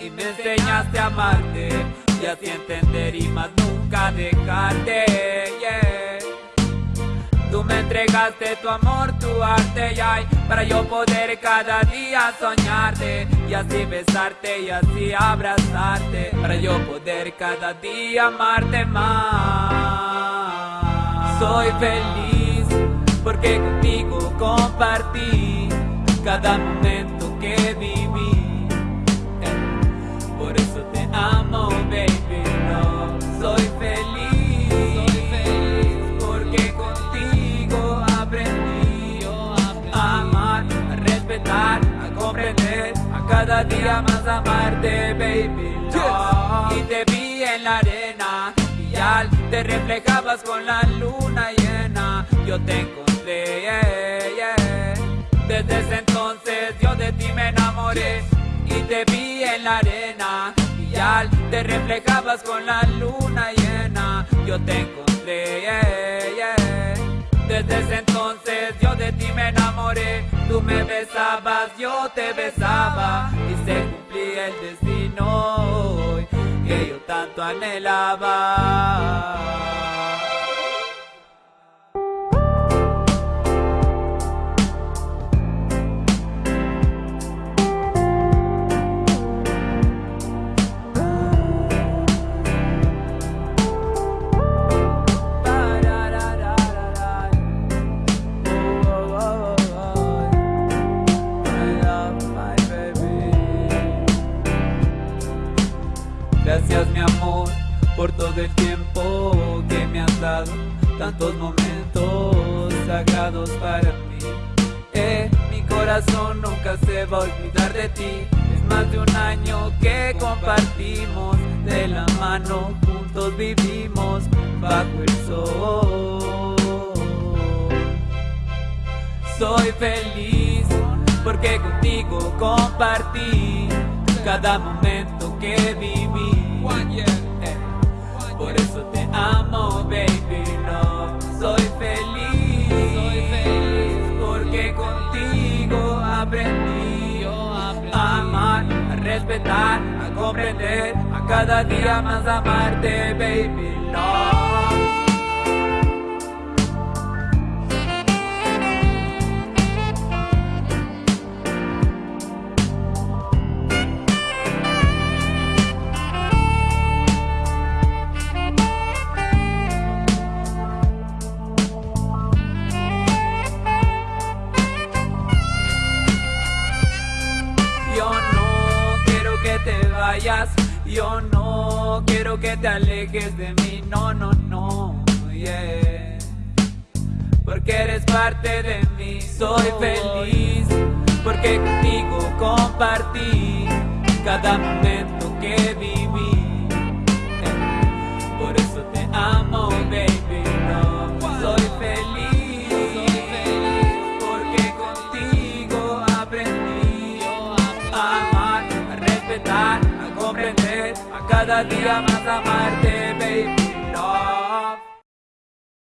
Y me enseñaste a amarte. Y así entender y más nunca dejarte yeah. Tú me entregaste tu amor, tu arte y ay, Para yo poder cada día soñarte. Y así besarte y así abrazarte Para yo poder cada día amarte más. Soy feliz porque contigo compartí cada momento que viví cada día más amarte, baby, no. Y te vi en la arena y ya te reflejabas con la luna llena, yo te encontré, Desde ese entonces yo de ti me enamoré. Y te vi en la arena te reflejabas con la luna llena. Yo te encontré, Desde ese entonces yo de ti me enamoré Tú me besabas, yo te besaba Y se cumplía el destino que yo tanto anhelaba por todo el tiempo que me has dado Tantos momentos sagrados para mí. Eh, Mi corazón nunca se va a olvidar de ti. Es más de un año que compartimos De la mano juntos vivimos bajo el sol. Soy feliz porque contigo compartí cada momento que viví por eso te amo, baby, no. Soy feliz, soy feliz Porque contigo aprendí a amar, a respetar, a comprender A cada día más amarte, baby, no Yo no quiero que te alejes de mí, no, no, no, yeah. Porque eres parte de mí, soy feliz. Porque contigo compartí cada momento que viví. Cada día más amarte, baby